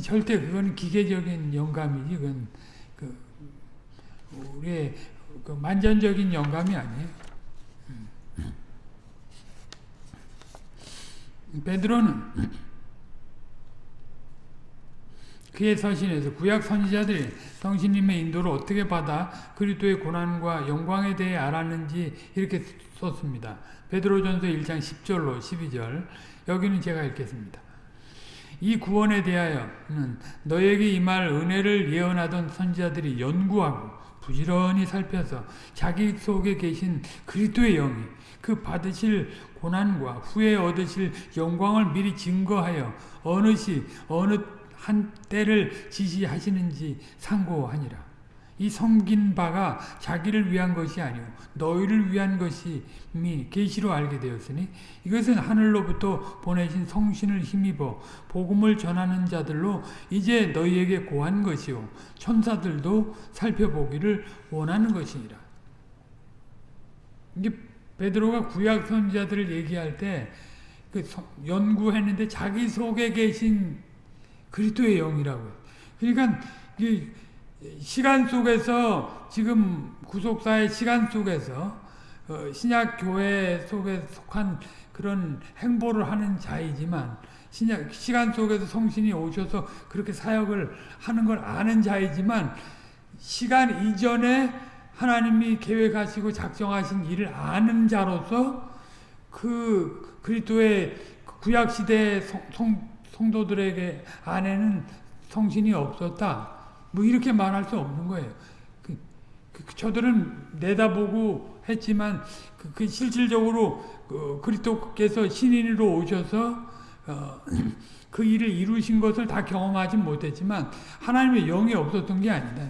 A: 절대 그건 기계적인 영감이지 그건 그 우리의 그 만전적인 영감이 아니에요. 베드로는 그의 서신에서 구약 선지자들이 성신님의 인도를 어떻게 받아 그리스도의 고난과 영광에 대해 알았는지 이렇게 썼습니다. 베드로전서 1장 10절로 12절 여기는 제가 읽겠습니다. 이 구원에 대하여는 너에게 임할 은혜를 예언하던 선지자들이 연구하고 부지런히 살펴서 자기 속에 계신 그리스도의 영이 그 받으실 고난과 후에 얻으실 영광을 미리 증거하여 어느 시 어느 한 때를 지시하시는지 상고하니라. 이 섬긴 바가 자기를 위한 것이 아니오 너희를 위한 것이미 계시로 알게 되었으니 이것은 하늘로부터 보내신 성신을 힘입어 복음을 전하는 자들로 이제 너희에게 고한 것이요 천사들도 살펴보기를 원하는 것이니라. 이게 베드로가 구약 선지자들을 얘기할 때 그 연구했는데 자기 속에 계신 그리스도의 영이라고. 그러니까 이 시간 속에서 지금 구속사의 시간 속에서 어, 신약 교회 속에 속한 그런 행보를 하는 자이지만 신약 시간 속에서 성신이 오셔서 그렇게 사역을 하는 걸 아는 자이지만 시간 이전에 하나님이 계획하시고 작정하신 일을 아는 자로서 그 그리스도의 구약 시대 성, 성도들에게 안에는 성신이 없었다. 뭐 이렇게 말할 수 없는 거예요. 그, 그, 저들은 내다보고 했지만 그, 그 실질적으로 그 그리스도께서 신인으로 오셔서 어, 그 일을 이루신 것을 다 경험하지 못했지만 하나님의 영이 없었던 게 아니다.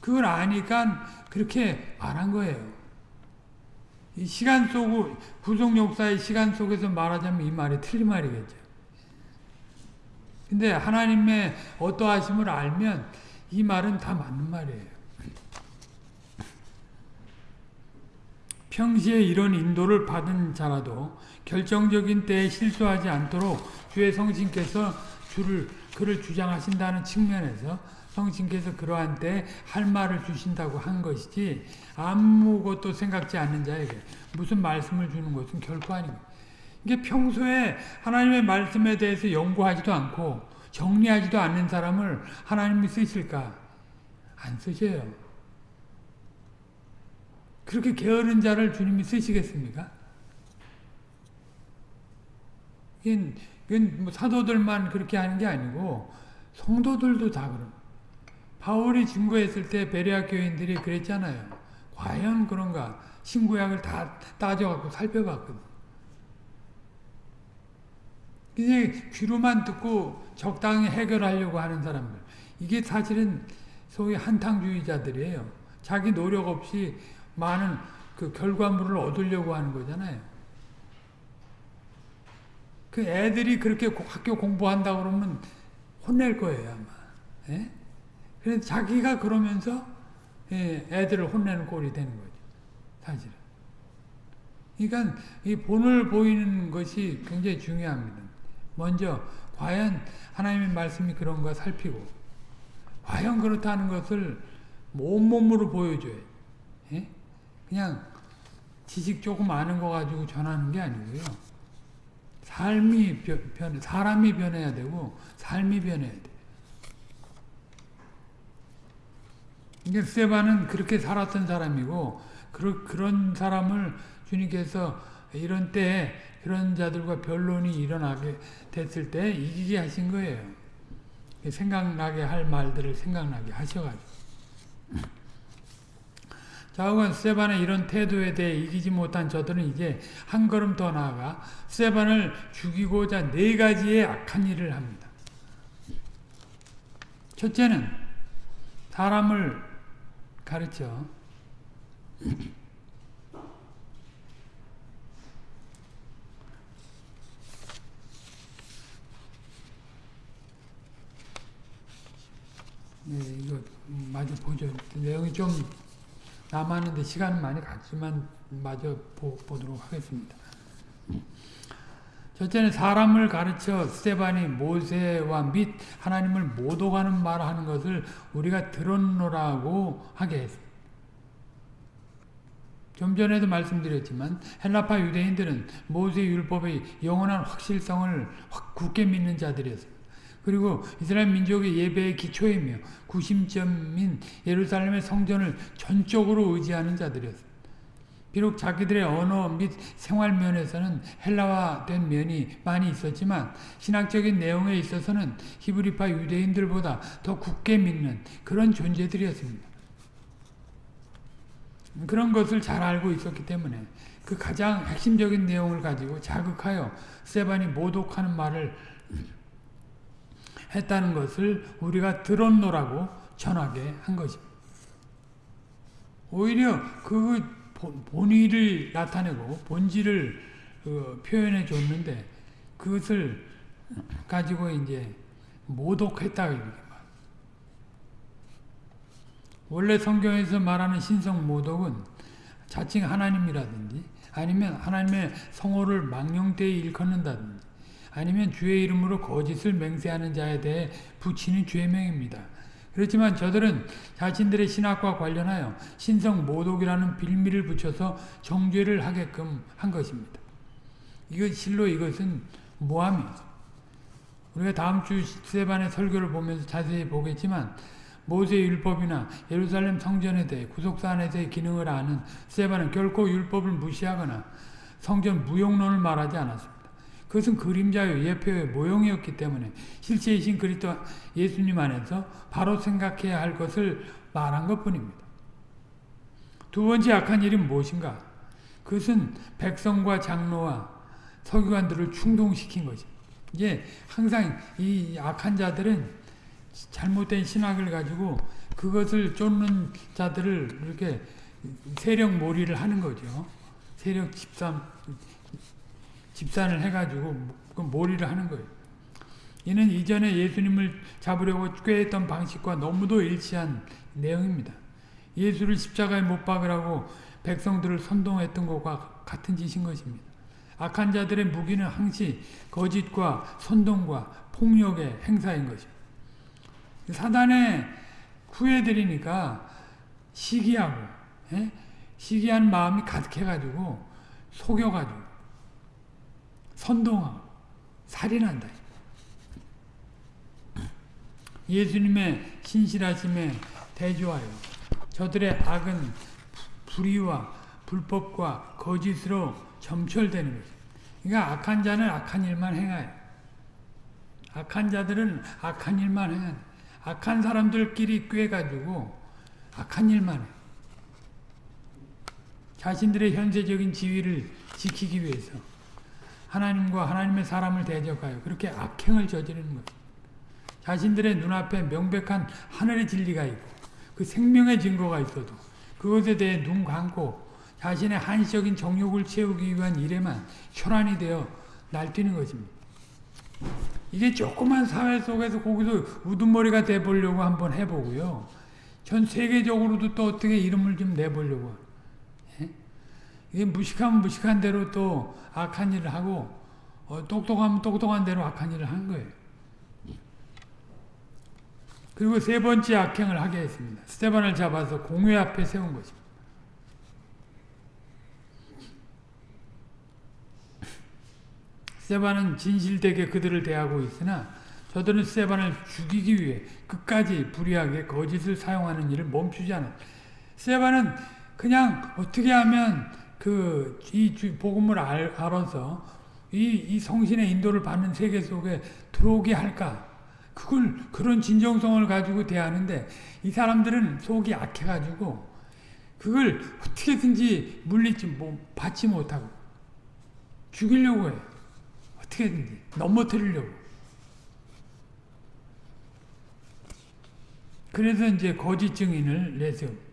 A: 그걸 아니까 그렇게 말한 거예요. 이 시간 속 구속 역사의 시간 속에서 말하자면 이 말이 틀린 말이겠죠. 근데 하나님의 어떠하심을 알면 이 말은 다 맞는 말이에요. 평시에 이런 인도를 받은 자라도 결정적인 때에 실수하지 않도록 주의 성신께서 주를 그를 주장하신다는 측면에서 성신께서 그러한 때할 말을 주신다고 한 것이지 아무것도 생각지 않는 자에게 무슨 말씀을 주는 것은 결코 아닙니다. 이게 평소에 하나님의 말씀에 대해서 연구하지도 않고 정리하지도 않는 사람을 하나님이 쓰실까? 안 쓰셔요. 그렇게 게으른 자를 주님이 쓰시겠습니까? 이건, 이건 뭐 사도들만 그렇게 하는 게 아니고 성도들도 다 그런. 바울이 증거했을 때 베레아 교인들이 그랬잖아요. 과연 그런가? 신구약을 다 따져갖고 살펴봤거든. 그냥 귀로만 듣고 적당히 해결하려고 하는 사람들. 이게 사실은 소위 한탕주의자들이에요. 자기 노력 없이 많은 그 결과물을 얻으려고 하는 거잖아요. 그 애들이 그렇게 학교 공부한다 그러면 혼낼 거예요, 아마. 예? 그래서 자기가 그러면서 예, 애들을 혼내는 꼴이 되는 거죠. 사실은. 그러니까 이 본을 보이는 것이 굉장히 중요합니다. 먼저 과연 하나님의 말씀이 그런가 살피고 과연 그렇다는 것을 온몸으로 보여줘요. 예? 그냥 지식 조금 아는 거 가지고 전하는 게 아니고요. 삶이 변, 사람이 변해야 되고 삶이 변해야 돼. 이게 세바는 그렇게 살았던 사람이고 그, 그런 사람을 주님께서 이런 때 그런 자들과 변론이 일어나게 됐을 때 이기게 하신 거예요. 생각나게 할 말들을 생각나게 하셔가지고. 자오간 세반의 이런 태도에 대해 이기지 못한 저들은 이제 한 걸음 더 나아가 세반을 죽이고자 네 가지의 악한 일을 합니다. 첫째는 사람을 가르쳐 네, 이거 마저 보죠. 내용이 좀 남았는데 시간은 많이 갔지만 마저 보, 보도록 하겠습니다. 첫째는 사람을 가르쳐 스테반이 모세와 및 하나님을 모독하는 말 하는 것을 우리가 들었노라고 하게 했습니다. 좀 전에도 말씀드렸지만 헬라파 유대인들은 모세 율법의 영원한 확실성을 굳게 믿는 자들이었습니다. 그리고 이스라엘 민족의 예배의 기초이며 구심점인 예루살렘의 성전을 전적으로 의지하는 자들이었습니다. 비록 자기들의 언어 및 생활 면에서는 헬라화된 면이 많이 있었지만 신학적인 내용에 있어서는 히브리파 유대인들보다 더 굳게 믿는 그런 존재들이었습니다. 그런 것을 잘 알고 있었기 때문에 그 가장 핵심적인 내용을 가지고 자극하여 세반이 모독하는 말을 했다는 것을 우리가 들었노라고 전하게 한 것입니다. 오히려 그 본의를 나타내고 본질을 그 표현해 줬는데 그것을 가지고 이제 모독했다 원래 성경에서 말하는 신성 모독은 자칭 하나님이라든지 아니면 하나님의 성호를 망령되이 일컫는다든지 아니면 주의 이름으로 거짓을 맹세하는 자에 대해 붙이는 죄명입니다. 그렇지만 저들은 자신들의 신학과 관련하여 신성 모독이라는 빌미를 붙여서 정죄를 하게끔 한 것입니다. 이것 실로 이것은 모함이죠. 우리가 다음 주 세반의 설교를 보면서 자세히 보겠지만 모세의 율법이나 예루살렘 성전에 대해 구속사 안에서의 기능을 아는 세반은 결코 율법을 무시하거나 성전 무용론을 말하지 않았습니다. 그것은 그림자요 예표의 모형이었기 때문에 실체이신 그리스도 예수님 안에서 바로 생각해야 할 것을 말한 것뿐입니다. 두 번째 악한 일이 무엇인가? 그것은 백성과 장로와 서기관들을 충동시킨 것입 이제 항상 이 악한 자들은 잘못된 신학을 가지고 그것을 쫓는 자들을 이렇게 세력 몰이를 하는 거죠. 세력 집산 집산을 해가지고 그 몰이를 하는 거예요. 이는 이전에 예수님을 잡으려고 꾀했던 방식과 너무도 일치한 내용입니다. 예수를 십자가에 못 박으라고 백성들을 선동했던 것과 같은 짓인 것입니다. 악한 자들의 무기는 항시 거짓과 선동과 폭력의 행사인 것입니다. 사단에 후회드리니까 시기하고 예? 시기한 마음이 가득해가지고 속여가지고 선동하고 살인한다. 예수님의 신실하심에 대조하여 저들의 악은 불의와 불법과 거짓으로 점철되는 거죠. 그러니까 악한 자는 악한 일만 행하여 악한 자들은 악한 일만 행하 악한 사람들끼리 꿰가지고 악한 일만 해. 자신들의 현세적인 지위를 지키기 위해서 하나님과 하나님의 사람을 대적하여 그렇게 악행을 저지르는 것. 자신들의 눈앞에 명백한 하늘의 진리가 있고 그 생명의 증거가 있어도 그것에 대해 눈 감고 자신의 한시적인 정욕을 채우기 위한 일에만 혈안이 되어 날뛰는 것입니다. 이게 조그만 사회 속에서 거기서 우두머리가 돼보려고 한번 해보고요. 전 세계적으로도 또 어떻게 이름을 좀 내보려고 이게 무식하면 무식한 대로 또 악한 일을 하고 어, 똑똑하면 똑똑한 대로 악한 일을 한 거예요. 그리고 세 번째 악행을 하게 했습니다. 스테반을 잡아서 공회 앞에 세운 것입니다. 스테반은 진실되게 그들을 대하고 있으나 저들은 스테반을 죽이기 위해 끝까지 불의하게 거짓을 사용하는 일을 멈추지 않았 스테반은 그냥 어떻게 하면 그 이 복음을 알, 아서 이, 이 성신의 인도를 받는 세계 속에 들어오게 할까? 그걸 그런 진정성을 가지고 대하는데 이 사람들은 속이 약해가지고 그걸 어떻게든지 물리지 뭐 받지 못하고 죽이려고 해. 어떻게든지 넘어뜨리려고. 그래서 이제 거짓 증인을 내세웁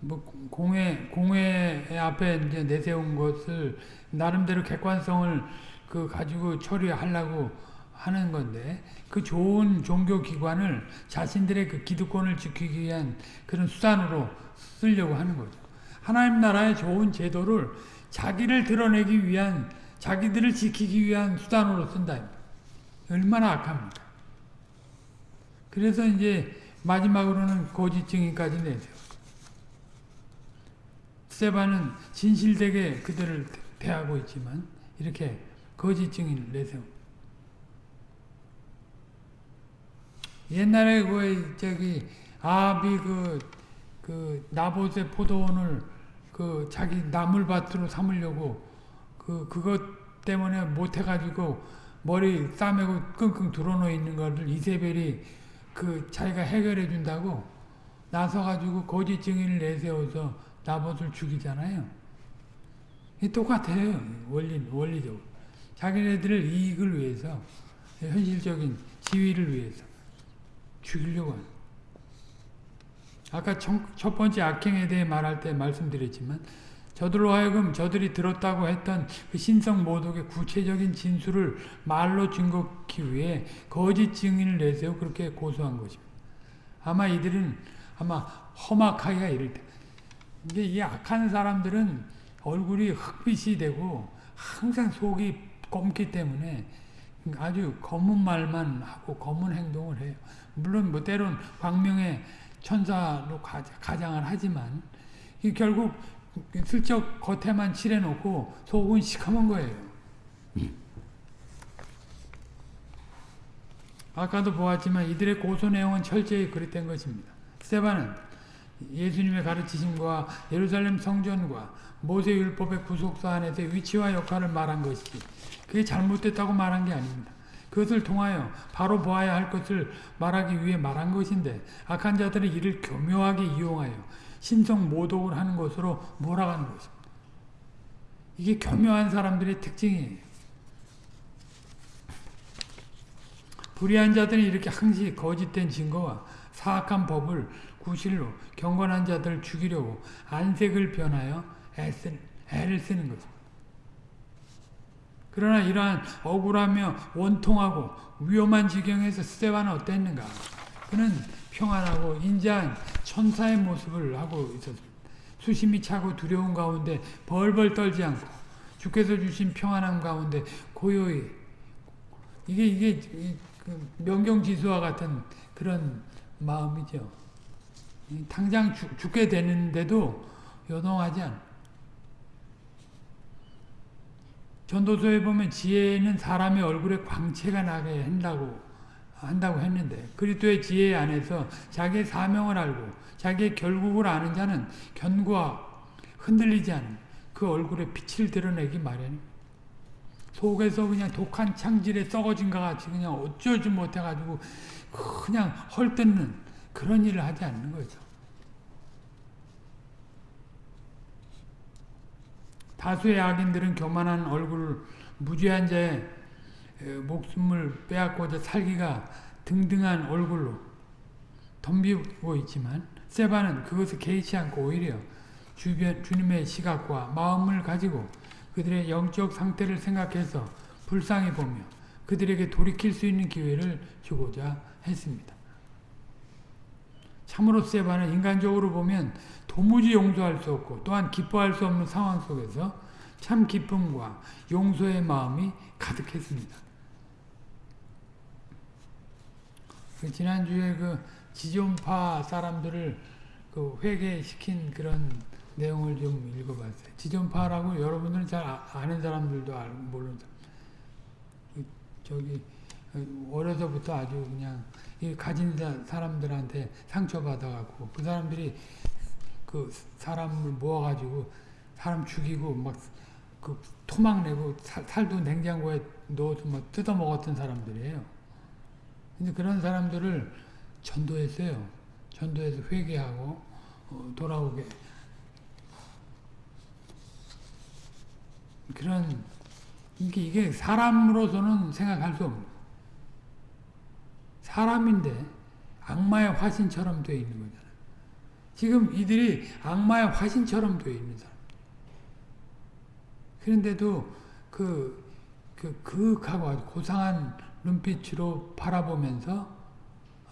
A: 뭐 공회 공회 앞에 이제 내세운 것을 나름대로 객관성을 그 가지고 처리하려고 하는 건데 그 좋은 종교 기관을 자신들의 그 기득권을 지키기 위한 그런 수단으로 쓰려고 하는 거죠. 하나님 나라의 좋은 제도를 자기를 드러내기 위한 자기들을 지키기 위한 수단으로 쓴다. 얼마나 악합니까? 그래서 이제 마지막으로는 거짓 증인까지 내세요. 스테반은 진실되게 그들을 대하고 있지만 이렇게 거짓 증인을 내세워. 옛날에 그 저기 아비 그, 그 나봇의 포도원을 그 자기 나물밭으로 삼으려고 그 그것 때문에 못 해가지고 머리 싸매고 끙끙 드러놓 있는 것을 이세벨이 그 자기가 해결해 준다고 나서가지고 거짓 증인을 내세워서 나봇을 죽이잖아요. 이 똑같아요. 원리, 원리적으로. 자기네들을 이익을 위해서, 현실적인 지위를 위해서 죽이려고 하는. 아까 첫 번째 악행에 대해 말할 때 말씀드렸지만, 저들로 하여금 저들이 들었다고 했던 그 신성 모독의 구체적인 진술을 말로 증거하기 위해 거짓 증인을 내세워 그렇게 고소한 것입니다. 아마 이들은 아마 험악하기가 이를 때. 이게 이 악한 사람들은 얼굴이 흑빛이 되고 항상 속이 검기 때문에 아주 검은 말만 하고 검은 행동을 해요. 물론 뭐 때론 광명의 천사로 가장을 하지만 결국 슬쩍 겉에만 칠해놓고 속은 시커먼 거예요. 아까도 보았지만 이들의 고소 내용은 철저히 그릇된 것입니다. 스테반은 예수님의 가르치심과 예루살렘 성전과 모세 율법의 구속사 안에서의 위치와 역할을 말한 것이지 그게 잘못됐다고 말한 게 아닙니다. 그것을 통하여 바로 보아야 할 것을 말하기 위해 말한 것인데 악한 자들이 이를 교묘하게 이용하여 신성 모독을 하는 것으로 몰아가는 것입니다. 이게 교묘한 사람들의 특징이에요. 불의한 자들이 이렇게 항시 거짓된 증거와 사악한 법을 구실로 경건한 자들을 죽이려고 안색을 변하여 애쓰, 애를 쓰는 것입니다. 그러나 이러한 억울하며 원통하고 위험한 지경에서 스테반은 어땠는가? 그는 평안하고 인자한 천사의 모습을 하고 있었습니다. 수심이 차고 두려운 가운데 벌벌 떨지 않고 주께서 주신 평안함 가운데 고요히 이게 이게 그 명경지수와 같은 그런 마음이죠. 당장 죽, 죽게 되는데도 요동하지 않아. 전도서에 보면 지혜는 사람의 얼굴에 광채가 나게 한다고 한다고 했는데 그리스도의 지혜 안에서 자기의 사명을 알고 자기의 결국을 아는 자는 견고하 흔들리지 않은 그 얼굴에 빛을 드러내기 마련. 속에서 그냥 독한 창질에 썩어진 것 같이 그냥 어쩌지 못해가지고 그냥 헐뜯는 그런 일을 하지 않는 거죠. 다수의 악인들은 교만한 얼굴, 무죄한 자의 목숨을 빼앗고자 살기가 등등한 얼굴로 덤비고 있지만 세바는 그것을 개의치 않고 오히려 주변 주님의 시각과 마음을 가지고 그들의 영적 상태를 생각해서 불쌍히 보며 그들에게 돌이킬 수 있는 기회를 주고자 했습니다. 참으로 세바는 인간적으로 보면 도무지 용서할 수 없고 또한 기뻐할 수 없는 상황 속에서 참 기쁨과 용서의 마음이 가득했습니다. 그 지난주에 그 지존파 사람들을 그 회개시킨 그런 내용을 좀 읽어봤어요. 지존파라고 여러분들은 잘 아, 아는 사람들도 모르는 사람. 저기 어려서부터 아주 그냥 가진 사람들한테 상처받아갖고 그 사람들이 그 사람을 모아가지고 사람 죽이고 막 그 토막 내고 살, 도 냉장고에 넣어서 막 뜯어 먹었던 사람들이에요. 근데 그런 사람들을 전도했어요. 전도해서 회개하고 어, 돌아오게 그런 이게 이게 사람으로서는 생각할 수 없는 사람인데 악마의 화신처럼 되어 있는 거잖아요. 지금 이들이 악마의 화신처럼 되어 있는 사람. 그런데도 그, 그, 그윽하고 아주 고상한 눈빛으로 바라보면서 어,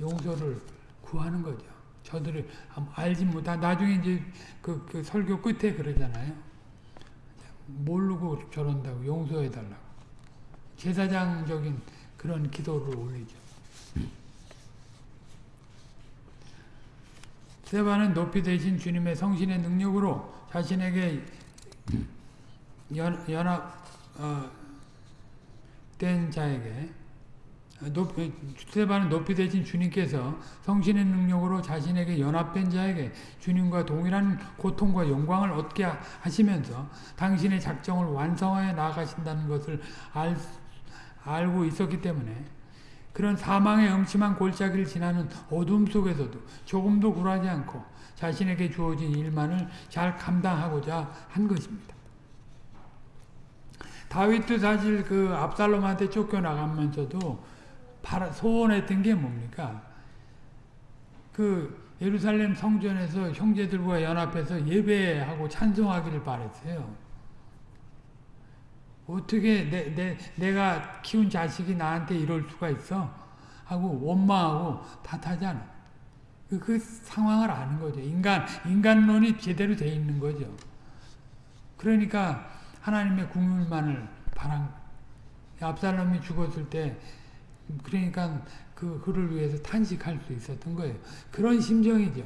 A: 용서를 구하는 거죠. 저들을 알지 못한, 나중에 이제 그, 그 설교 끝에 그러잖아요. 모르고 저런다고 용서해 달라고. 제사장적인 그런 기도를 올리죠. 세바는 높이 되신 주님의 성신의 능력으로 자신에게 연, 연합 어, 된 자에게 높, 스테반은 높이 되신 주님께서 성신의 능력으로 자신에게 연합된 자에게 주님과 동일한 고통과 영광을 얻게 하시면서 당신의 작정을 완성하여 나아가신다는 것을 알, 알고 있었기 때문에 그런 사망의 음침한 골짜기를 지나는 어둠 속에서도 조금도 굴하지 않고 자신에게 주어진 일만을 잘 감당하고자 한 것입니다. 다윗도 사실 그 압살롬한테 쫓겨나가면서도 소원했던 게 뭡니까? 그 예루살렘 성전에서 형제들과 연합해서 예배하고 찬송하기를 바랬어요. 어떻게 내, 내, 내가 키운 자식이 나한테 이럴 수가 있어? 하고 원망하고 탓하잖아. 그, 그 상황을 아는 거죠. 인간, 인간론이 제대로 돼 있는 거죠. 그러니까 하나님의 국물만을 바란 압살롬이 죽었을 때 그러니까 그 그를 위해서 탄식할 수 있었던 거예요. 그런 심정이죠.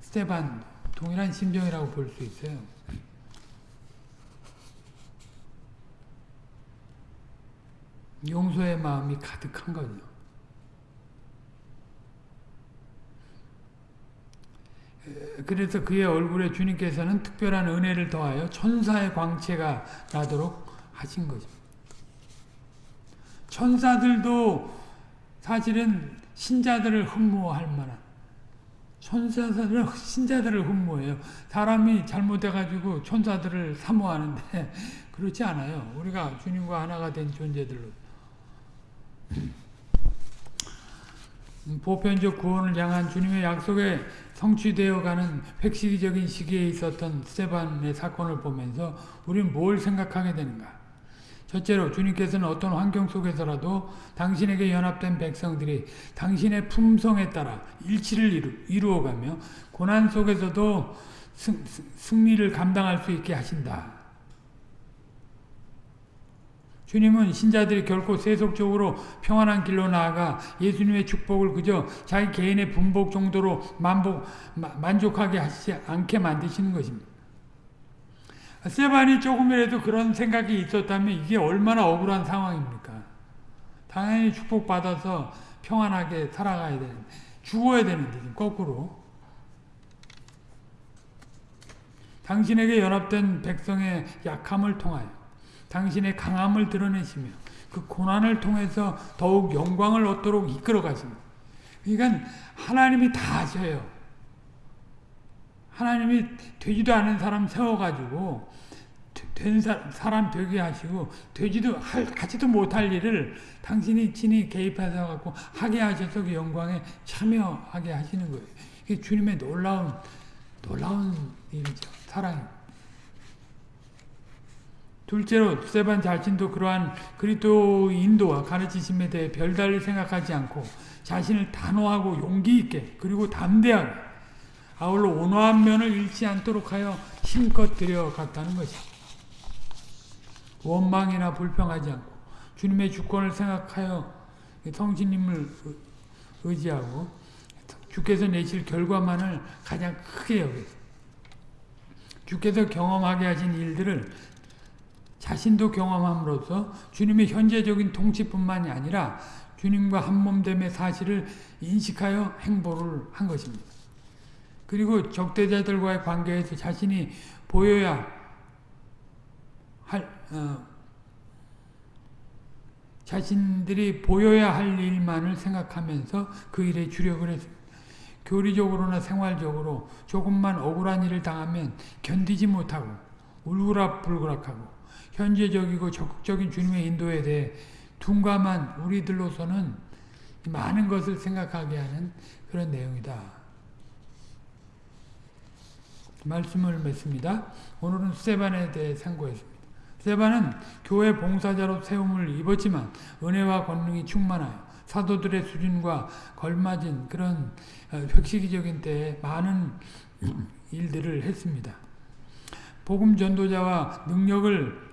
A: 스테반 동일한 심정이라고 볼 수 있어요. 용서의 마음이 가득한 거죠. 그래서 그의 얼굴에 주님께서는 특별한 은혜를 더하여 천사의 광채가 나도록 하신 거죠. 천사들도 사실은 신자들을 흠모할 만한 천사들은 신자들을 흠모해요. 사람이 잘못해가지고 천사들을 사모하는데 그렇지 않아요. 우리가 주님과 하나가 된 존재들로 보편적 구원을 향한 주님의 약속에 성취되어가는 획시기적인 시기에 있었던 스테반의 사건을 보면서 우리는 뭘 생각하게 되는가? 첫째로 주님께서는 어떤 환경 속에서라도 당신에게 연합된 백성들이 당신의 품성에 따라 일치를 이루, 어가며 고난 속에서도 승, 승리를 감당할 수 있게 하신다. 주님은 신자들이 결코 세속적으로 평안한 길로 나아가 예수님의 축복을 그저 자기 개인의 분복 정도로 만복, 만족하게 하시지 않게 만드시는 것입니다. 세반이 조금이라도 그런 생각이 있었다면 이게 얼마나 억울한 상황입니까? 당연히 축복받아서 평안하게 살아가야 되는데 죽어야 되는데 거꾸로 당신에게 연합된 백성의 약함을 통하여 당신의 강함을 드러내시며 그 고난을 통해서 더욱 영광을 얻도록 이끌어 가십니다. 그러니까 하나님이 다 하셔요. 하나님이 되지도 않은 사람 세워가지고 된 사람 되게 하시고 되지도 할, 하지도 못할 일을 당신이 친히 개입해서 갖고 하게 하셔서 그 영광에 참여하게 하시는 거예요. 이게 주님의 놀라운 놀라운 일이죠. 사랑입니다. 둘째로 스테반 자신도 그러한 그리스도 인도와 가르치심에 대해 별달리 생각하지 않고 자신을 단호하고 용기 있게 그리고 담대하게 아울러 온화한 면을 잃지 않도록 하여 힘껏 들여갔다는 것이 원망이나 불평하지 않고 주님의 주권을 생각하여 성신님을 의지하고 주께서 내실 결과만을 가장 크게 여기서 주께서 경험하게 하신 일들을 자신도 경험함으로써 주님의 현재적인 통치뿐만이 아니라 주님과 한몸됨의 사실을 인식하여 행보를 한 것입니다. 그리고 적대자들과의 관계에서 자신이 보여야 할 어, 자신들이 보여야 할 일만을 생각하면서 그 일에 주력을 했습니다. 교리적으로나 생활적으로 조금만 억울한 일을 당하면 견디지 못하고 울그락불그락하고 현재적이고 적극적인 주님의 인도에 대해 둔감한 우리들로서는 많은 것을 생각하게 하는 그런 내용이다. 말씀을 맺습니다. 오늘은 스테반에 대해 상고했습니다. 스테반은 교회 봉사자로 세움을 입었지만 은혜와 권능이 충만하여 사도들의 수준과 걸맞은 그런 어, 획시기적인 때에 많은 일들을 했습니다. 복음 전도자와 능력을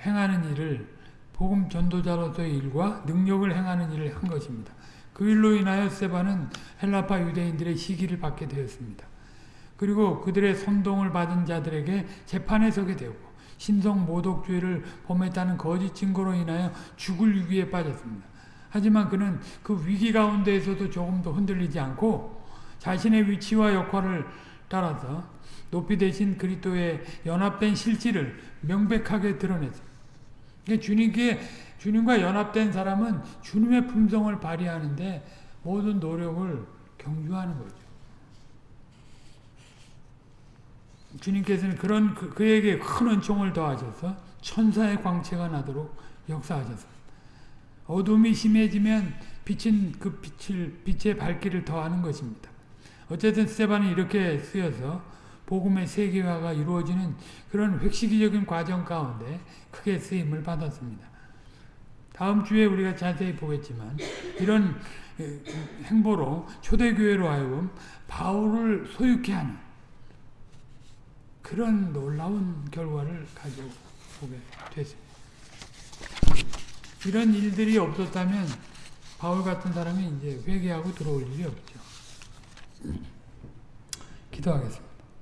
A: 행하는 일을 복음 전도자로서의 일과 능력을 행하는 일을 한 것입니다. 그 일로 인하여 세바는 헬라파 유대인들의 시기를 받게 되었습니다. 그리고 그들의 선동을 받은 자들에게 재판에 서게 되고 신성 모독죄를 범했다는 거짓 증거로 인하여 죽을 위기에 빠졌습니다. 하지만 그는 그 위기 가운데에서도 조금도 흔들리지 않고 자신의 위치와 역할을 따라서 높이 되신 그리스도의 연합된 실질을 명백하게 드러냈습니다. 그러니까 주님께 주님과 연합된 사람은 주님의 품성을 발휘하는데 모든 노력을 경주하는 거죠. 주님께서는 그런 그, 그에게 큰 은총을 더하셔서 천사의 광채가 나도록 역사하셨습니다. 어둠이 심해지면 빛은 그 빛을 빛의 밝기를 더하는 것입니다. 어쨌든 스테반이 이렇게 쓰여서 복음의 세계화가 이루어지는 그런 획시기적인 과정 가운데 크게 쓰임을 받았습니다. 다음 주에 우리가 자세히 보겠지만 이런 행보로 초대교회로 하여금 바울을 소유케 하는 그런 놀라운 결과를 보게 됐습니다. 이런 일들이 없었다면 바울 같은 사람이 이제 회개하고 들어올 일이 없죠. 기도하겠습니다.